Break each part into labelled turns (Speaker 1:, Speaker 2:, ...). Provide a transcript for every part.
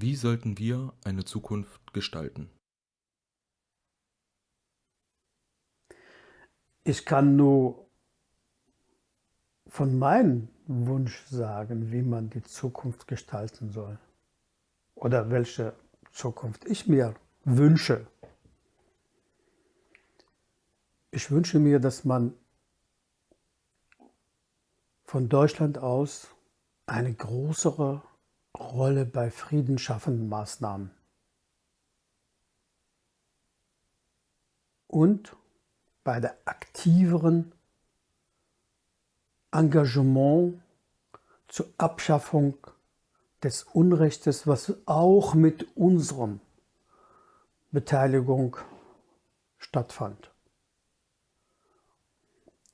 Speaker 1: Wie sollten wir eine Zukunft gestalten?
Speaker 2: Ich kann nur von meinem Wunsch sagen, wie man die Zukunft gestalten soll. Oder welche Zukunft ich mir wünsche. Ich wünsche mir, dass man von Deutschland aus eine größere Rolle bei friedensschaffenden Maßnahmen und bei der aktiveren Engagement zur Abschaffung des Unrechtes, was auch mit unserem Beteiligung stattfand.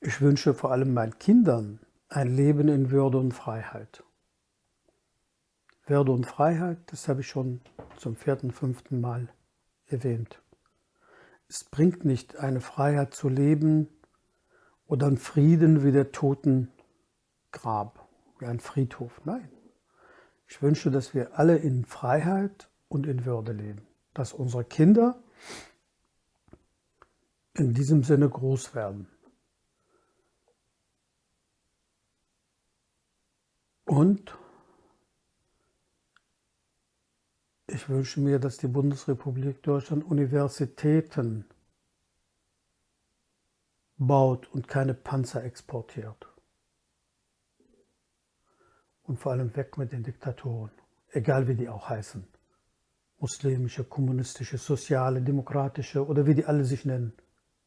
Speaker 2: Ich wünsche vor allem meinen Kindern ein Leben in Würde und Freiheit. Würde und Freiheit, das habe ich schon zum vierten, fünften Mal erwähnt. Es bringt nicht, eine Freiheit zu leben oder einen Frieden wie der Totengrab, wie ein Friedhof. Nein. Ich wünsche, dass wir alle in Freiheit und in Würde leben. Dass unsere Kinder in diesem Sinne groß werden. Und ich wünsche mir, dass die Bundesrepublik Deutschland Universitäten baut und keine Panzer exportiert. Und vor allem weg mit den Diktatoren, egal wie die auch heißen. Muslimische, kommunistische, soziale, demokratische oder wie die alle sich nennen.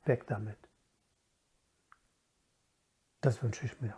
Speaker 2: Weg damit. Das wünsche ich mir.